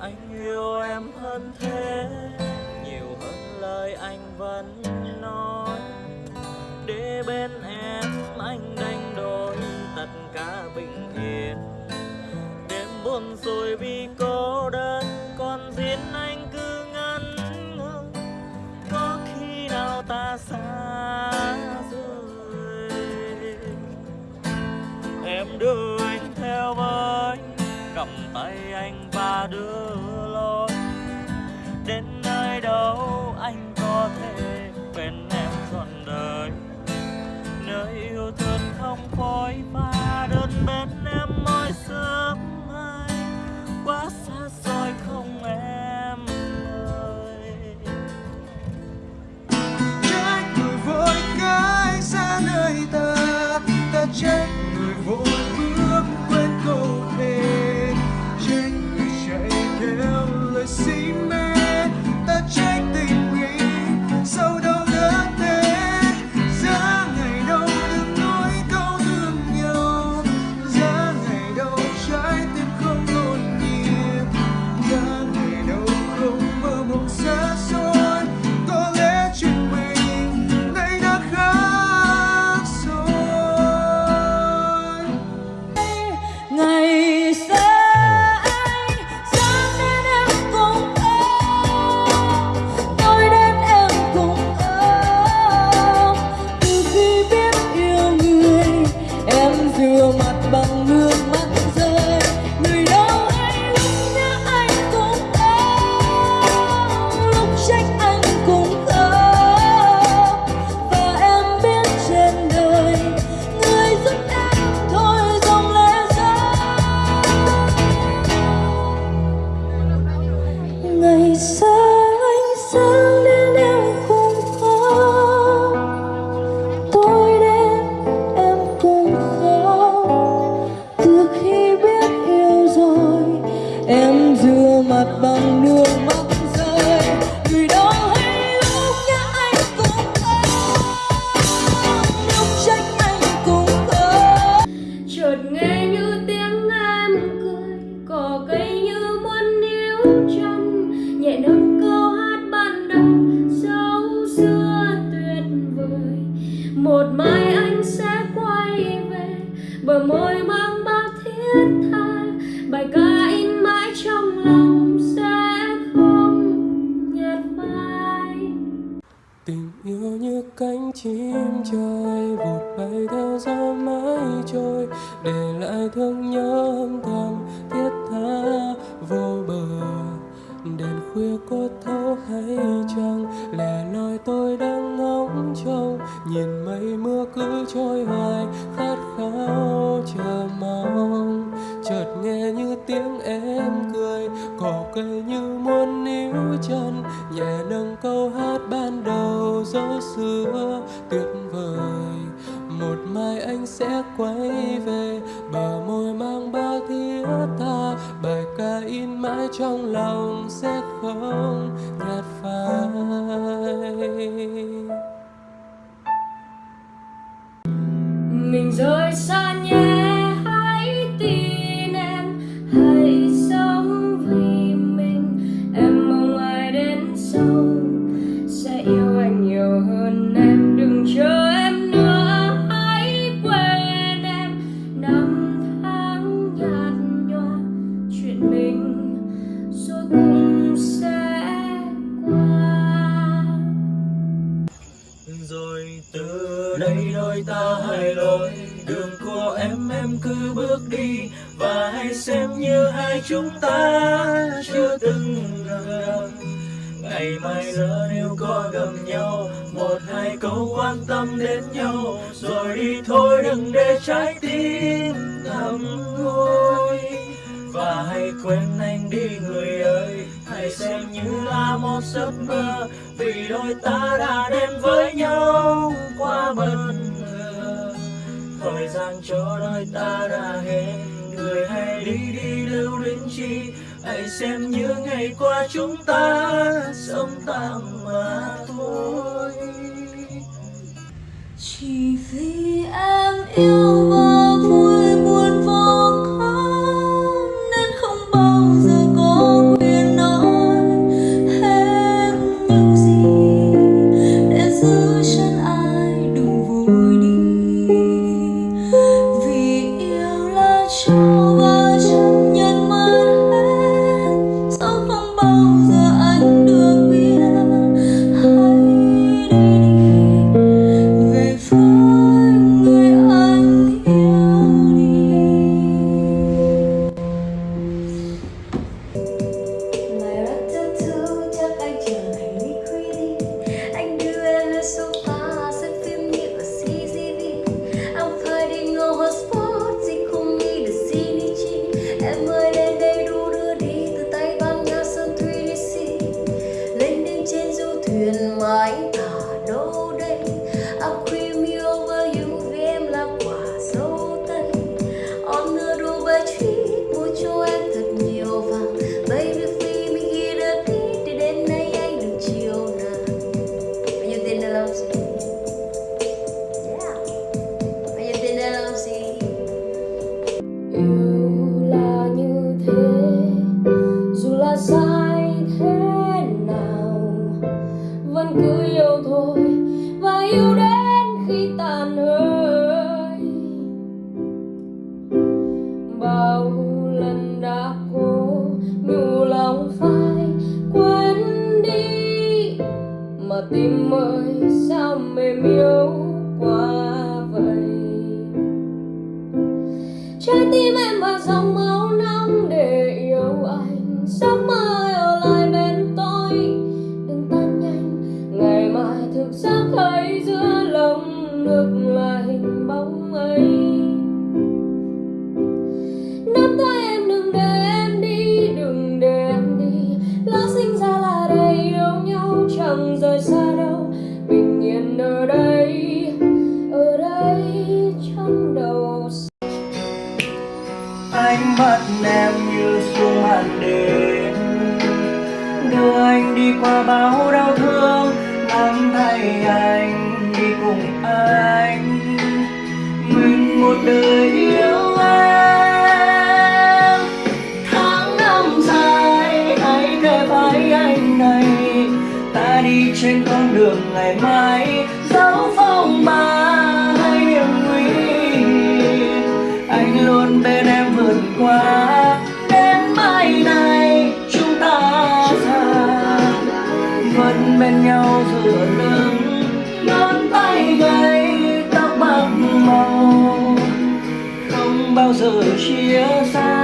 anh yêu em hơn thế, nhiều hơn lời anh vẫn nói. Để bên em anh đánh đổi tất cả bình yên. Đêm buồn rồi vì cô đơn, còn riêng anh cứ ngẩn ngơ có khi nào ta xa rời? Em đưa tay anh và đưa lối đến nơi đâu anh có thể bên em trọn đời. Nơi yêu thương không phôi pha, đơn bên em mỗi sớm rơi ngày anh sáng đến em cũng khóc tối đến, em cũng khóc từ khi biết yêu rồi, em rửa mặt bằng nước. Muốn níu chân, nhẹ nâng câu hát ban đầu dấu xưa. Tuyệt vời, một mai anh sẽ quay về, bờ môi mang bao thiết tha. Bài ca in mãi trong lòng sẽ đôi ta hai lối đường của em em cứ bước đi và hãy xem như hai chúng ta chưa từng gặp ngày mai giờ nếu có gặp nhau, một hai câu quan tâm đến nhau. Rồi đi thôi, đừng để trái tim thầm ngôi và hãy quên anh đi, người ơi. Hãy xem như là một giấc mơ, vì đôi ta đã đến với nhau quá bận dàng cho đôi ta đã hết người hãy đi đi lưu đến chi, hãy xem như ngày qua chúng ta sống tạm mà thôi. Chỉ vì em yêu mới cứ yêu thôi và yêu đến khi tàn hơi bao lần đã cố nhủ lòng phai quên đi, mà tim ơi, sao mềm yếu quá vậy? Trái tim em và dòng máu nóng để yêu anh, sao mai thấy giữa lòng ngực là hình bóng ấy. Nắm tay em đừng để em đi, đừng để em đi. Lỡ sinh ra là đầy yêu nhau, chẳng rời xa đâu. Bình yên ở đây ở đây trong đầu. Ánh mắt em như xuống màn đêm. Đưa anh đi qua bao đau thương. Đời yêu em tháng năm dài, hãy kề vai anh này ta đi trên con đường ngày mai dẫu phong mai. Chia